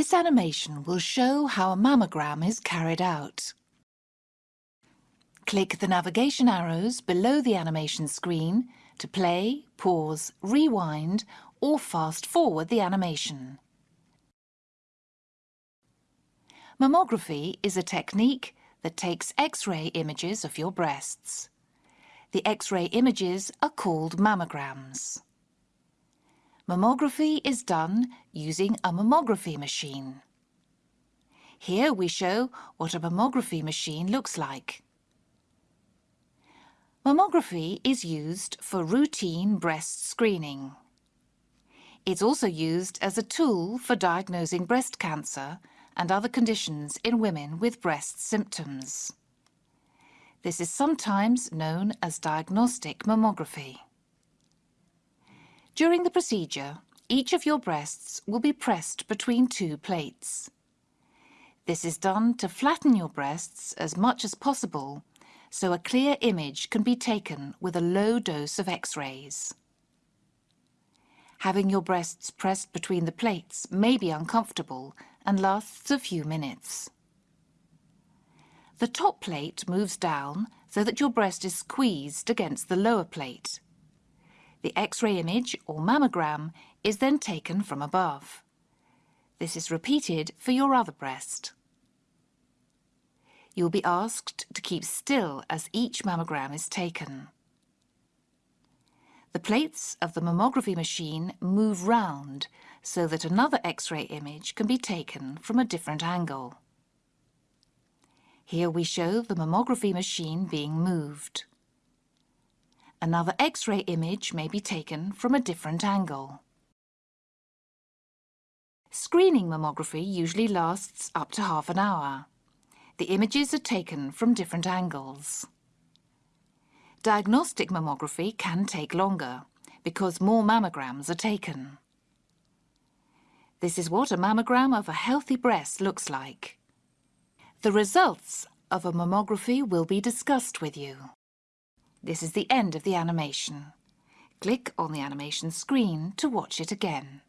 This animation will show how a mammogram is carried out. Click the navigation arrows below the animation screen to play, pause, rewind or fast forward the animation. Mammography is a technique that takes X-ray images of your breasts. The X-ray images are called mammograms. Mammography is done using a mammography machine. Here we show what a mammography machine looks like. Mammography is used for routine breast screening. It's also used as a tool for diagnosing breast cancer and other conditions in women with breast symptoms. This is sometimes known as diagnostic mammography. During the procedure, each of your breasts will be pressed between two plates. This is done to flatten your breasts as much as possible so a clear image can be taken with a low dose of X-rays. Having your breasts pressed between the plates may be uncomfortable and lasts a few minutes. The top plate moves down so that your breast is squeezed against the lower plate. The X-ray image, or mammogram, is then taken from above. This is repeated for your other breast. You will be asked to keep still as each mammogram is taken. The plates of the mammography machine move round so that another X-ray image can be taken from a different angle. Here we show the mammography machine being moved. Another X-ray image may be taken from a different angle. Screening mammography usually lasts up to half an hour. The images are taken from different angles. Diagnostic mammography can take longer because more mammograms are taken. This is what a mammogram of a healthy breast looks like. The results of a mammography will be discussed with you. This is the end of the animation. Click on the animation screen to watch it again.